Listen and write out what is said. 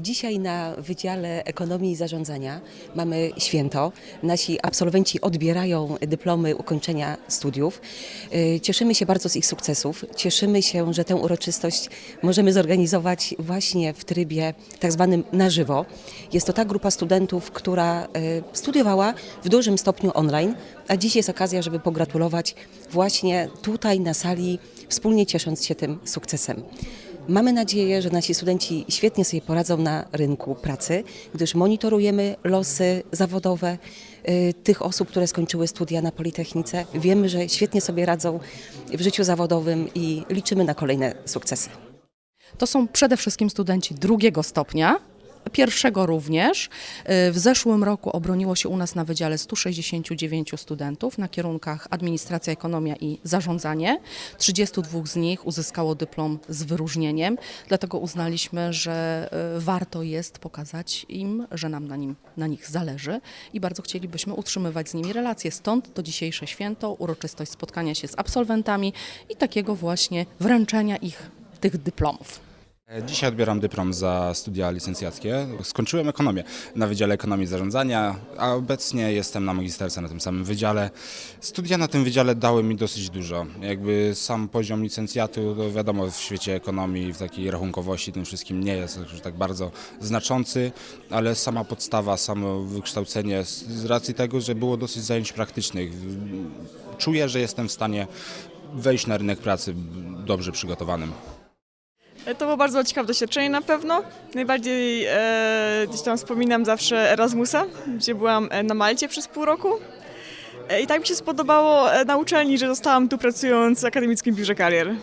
Dzisiaj na Wydziale Ekonomii i Zarządzania mamy święto. Nasi absolwenci odbierają dyplomy ukończenia studiów. Y, Cieszymy się bardzo z ich sukcesów. Cieszymy się, że tę uroczystość możemy zorganizować właśnie w trybie tak zwanym na żywo. Jest to ta grupa studentów, która y, studiowała w dużym stopniu online, a dziś jest okazja, żeby pogratulować właśnie tutaj na sali, wspólnie ciesząc się tym sukcesem. Mamy nadzieję, że nasi studenci świetnie sobie poradzą na rynku pracy, gdyż monitorujemy losy zawodowe y, tych osób, które skończyły studia na Politechnice. Wiemy, że świetnie sobie radzą w życiu zawodowym i liczymy na kolejne sukcesy. To są przede wszystkim studenci drugiego stopnia. Pierwszego również. W zeszłym roku obroniło się u nas na wydziale 169 studentów na kierunkach administracja, ekonomia i zarządzanie. 32 z nich uzyskało dyplom z wyróżnieniem, dlatego uznaliśmy, że e, warto jest pokazać im, że nam na, nim, na nich zależy i bardzo chcielibyśmy utrzymywać z nimi relacje. Stąd to dzisiejsze święto, uroczystość spotkania się z absolwentami i takiego właśnie wręczenia ich tych dyplomów. Dzisiaj odbieram dyplom za studia licencjackie. Skończyłem ekonomię na Wydziale Ekonomii i Zarządzania, a obecnie jestem na magisterce na tym samym wydziale. Studia na tym wydziale dały mi dosyć dużo. Jakby sam poziom licencjatu, to wiadomo, w świecie ekonomii, w takiej rachunkowości, tym wszystkim nie jest tak bardzo znaczący, ale sama podstawa, samo wykształcenie z racji tego, że było dosyć zajęć praktycznych. Czuję, że jestem w stanie wejść na rynek pracy dobrze przygotowanym. To było bardzo ciekawe doświadczenie na pewno. Najbardziej e, gdzieś tam wspominam zawsze Erasmusa, gdzie byłam e, na Malcie przez pół roku. E, I tak mi się spodobało e, na uczelni, że zostałam tu pracując w Akademickim Biurze Karier.